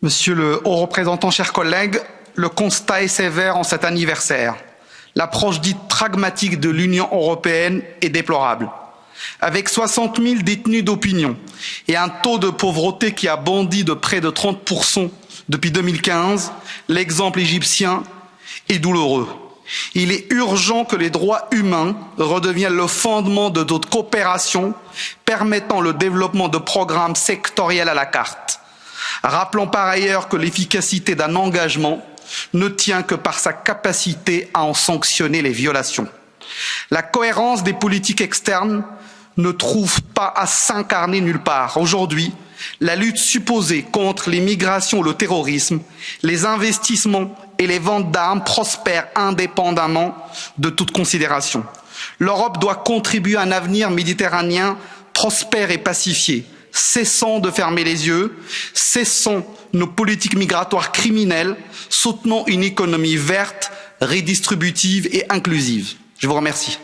Monsieur le haut représentant, chers collègues, le constat est sévère en cet anniversaire. L'approche dite pragmatique de l'Union européenne est déplorable. Avec 60 000 détenus d'opinion et un taux de pauvreté qui a bondi de près de 30% depuis 2015, l'exemple égyptien est douloureux. Il est urgent que les droits humains redeviennent le fondement de notre coopération, permettant le développement de programmes sectoriels à la carte. Rappelons par ailleurs que l'efficacité d'un engagement ne tient que par sa capacité à en sanctionner les violations. La cohérence des politiques externes ne trouve pas à s'incarner nulle part. Aujourd'hui, la lutte supposée contre les migrations, le terrorisme, les investissements et les ventes d'armes prospèrent indépendamment de toute considération. L'Europe doit contribuer à un avenir méditerranéen prospère et pacifié. Cessons de fermer les yeux, cessons nos politiques migratoires criminelles, soutenons une économie verte, redistributive et inclusive. Je vous remercie.